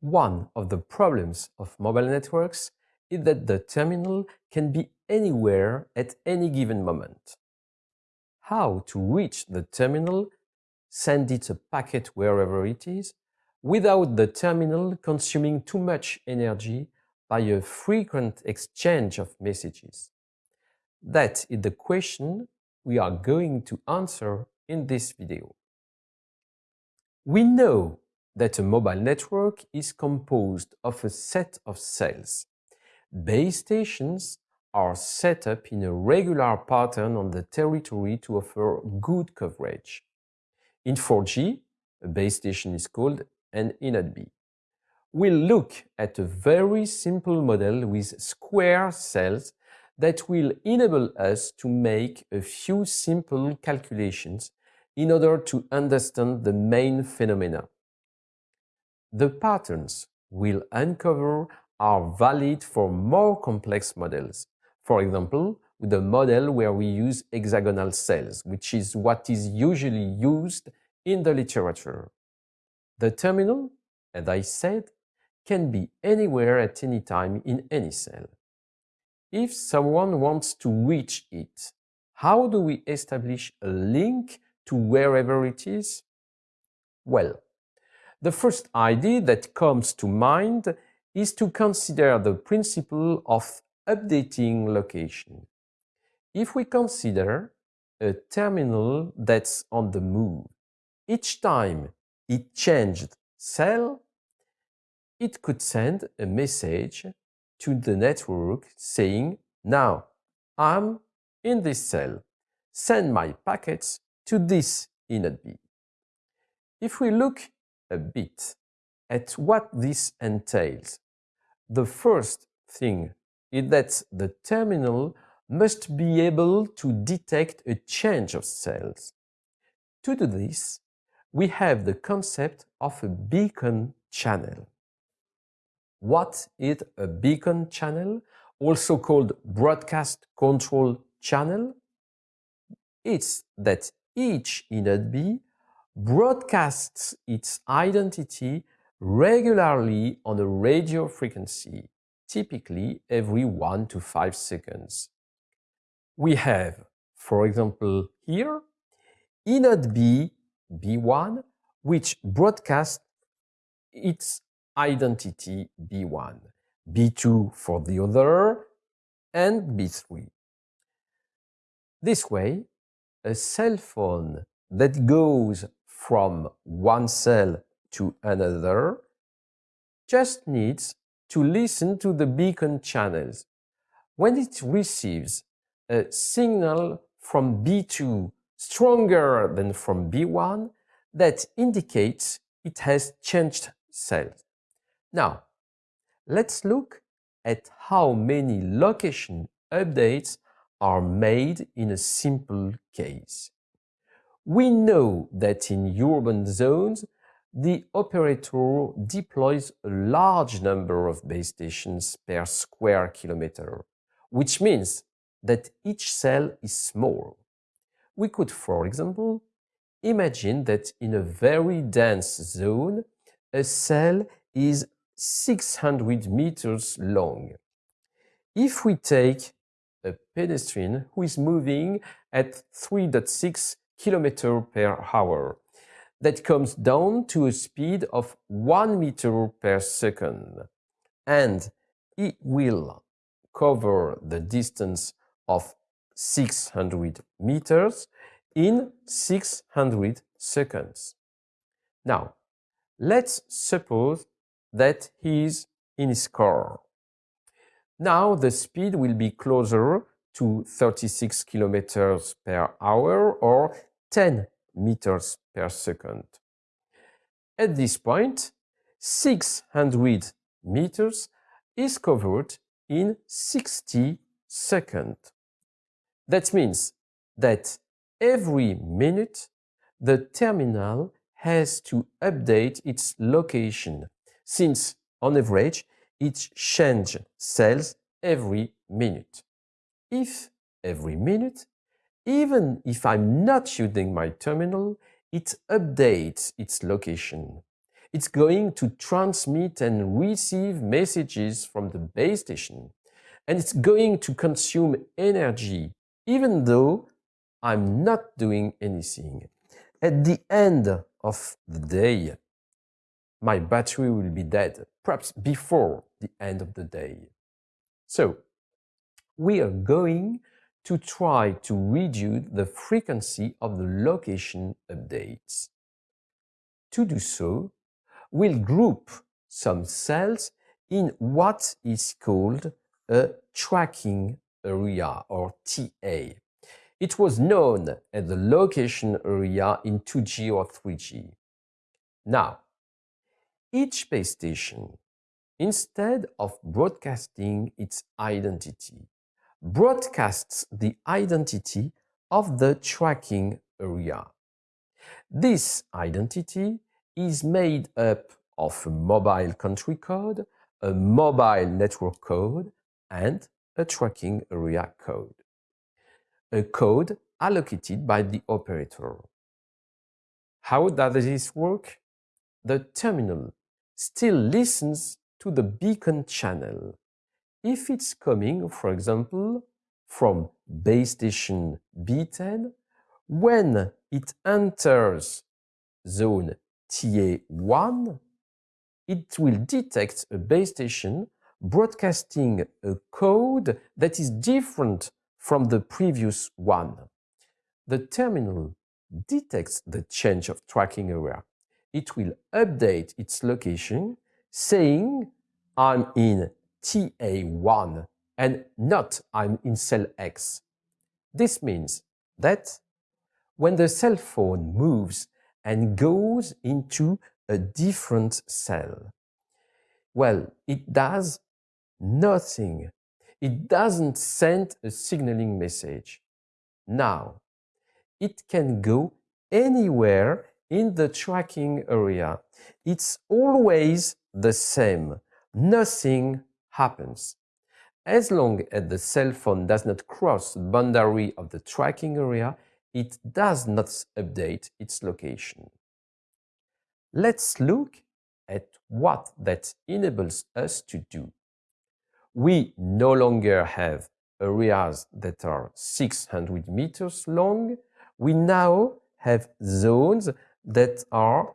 One of the problems of mobile networks is that the terminal can be anywhere at any given moment. How to reach the terminal, send it a packet wherever it is, without the terminal consuming too much energy by a frequent exchange of messages? That is the question we are going to answer in this video. We know that a mobile network is composed of a set of cells. Base stations are set up in a regular pattern on the territory to offer good coverage. In 4G, a base station is called an eNodeB. We'll look at a very simple model with square cells that will enable us to make a few simple calculations in order to understand the main phenomena. The patterns we'll uncover are valid for more complex models. For example, with a model where we use hexagonal cells, which is what is usually used in the literature. The terminal, as I said, can be anywhere at any time in any cell. If someone wants to reach it, how do we establish a link to wherever it is? Well, the first idea that comes to mind is to consider the principle of updating location. If we consider a terminal that's on the move, each time it changed cell, it could send a message to the network saying, now I'm in this cell, send my packets to this eNodeB. If we look a bit at what this entails. The first thing is that the terminal must be able to detect a change of cells. To do this, we have the concept of a beacon channel. What is a beacon channel, also called broadcast control channel? It's that each eNodeB broadcasts its identity regularly on a radio frequency, typically every 1 to 5 seconds. We have, for example, here, eNodeB B1, which broadcasts its identity B1, B2 for the other, and B3. This way, a cell phone that goes from one cell to another just needs to listen to the beacon channels. When it receives a signal from B2 stronger than from B1, that indicates it has changed cells. Now, let's look at how many location updates are made in a simple case. We know that in urban zones, the operator deploys a large number of base stations per square kilometer, which means that each cell is small. We could, for example, imagine that in a very dense zone, a cell is 600 meters long. If we take a pedestrian who is moving at 3.6 kilometer per hour. That comes down to a speed of 1 meter per second. And it will cover the distance of 600 meters in 600 seconds. Now, let's suppose that he is in his car. Now the speed will be closer to 36 kilometers per hour or 10 meters per second. At this point, 600 meters is covered in 60 seconds. That means that every minute the terminal has to update its location, since on average it changes cells every minute. If every minute even if I'm not using my terminal, it updates its location. It's going to transmit and receive messages from the base station. And it's going to consume energy, even though I'm not doing anything. At the end of the day, my battery will be dead, perhaps before the end of the day. So, we are going to try to reduce the frequency of the location updates. To do so, we'll group some cells in what is called a tracking area or TA. It was known as the location area in 2G or 3G. Now, each base station, instead of broadcasting its identity, broadcasts the identity of the tracking area. This identity is made up of a mobile country code, a mobile network code, and a tracking area code. A code allocated by the operator. How does this work? The terminal still listens to the beacon channel if it's coming, for example, from base station B10, when it enters zone TA1, it will detect a base station broadcasting a code that is different from the previous one. The terminal detects the change of tracking area. It will update its location saying I'm in TA1 and not I'm in cell X. This means that when the cell phone moves and goes into a different cell, well, it does nothing. It doesn't send a signaling message. Now, it can go anywhere in the tracking area. It's always the same. Nothing happens. As long as the cell phone does not cross the boundary of the tracking area, it does not update its location. Let's look at what that enables us to do. We no longer have areas that are 600 meters long. We now have zones that are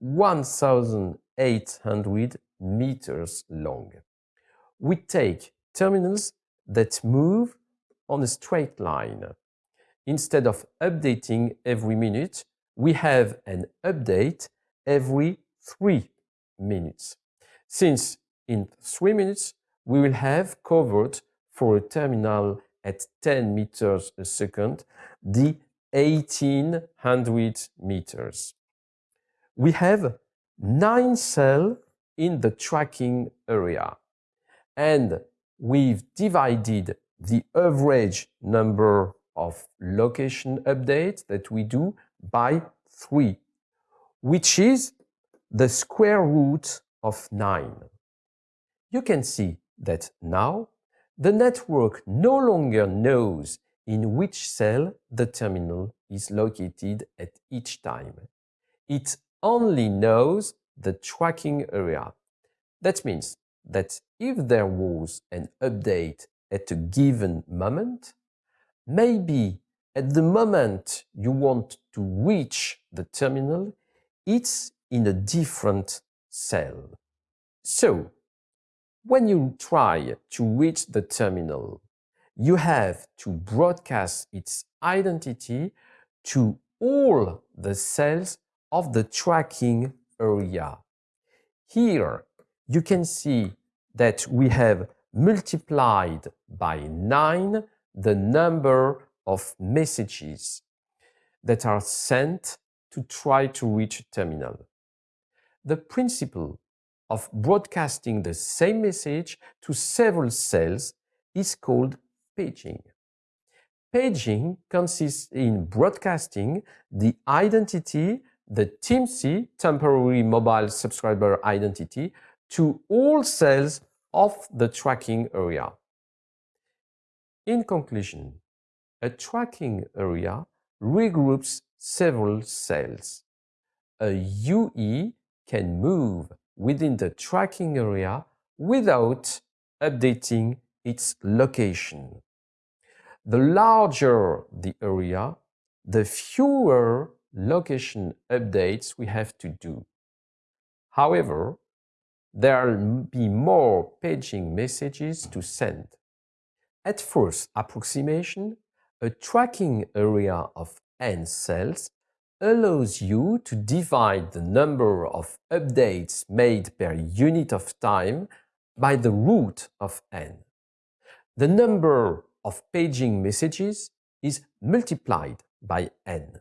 1800 meters long. We take terminals that move on a straight line. Instead of updating every minute, we have an update every three minutes. Since in three minutes, we will have covered for a terminal at 10 meters a second, the 1800 meters. We have nine cells in the tracking area. And we've divided the average number of location updates that we do by 3, which is the square root of 9. You can see that now the network no longer knows in which cell the terminal is located at each time. It only knows the tracking area. That means that if there was an update at a given moment, maybe at the moment you want to reach the terminal, it's in a different cell. So, when you try to reach the terminal, you have to broadcast its identity to all the cells of the tracking Oh, area. Here, you can see that we have multiplied by 9 the number of messages that are sent to try to reach a terminal. The principle of broadcasting the same message to several cells is called paging. Paging consists in broadcasting the identity the TMSI, temporary mobile subscriber identity, to all cells of the tracking area. In conclusion, a tracking area regroups several cells. A UE can move within the tracking area without updating its location. The larger the area, the fewer location updates we have to do. However, there'll be more paging messages to send. At first approximation, a tracking area of n cells allows you to divide the number of updates made per unit of time by the root of n. The number of paging messages is multiplied by n.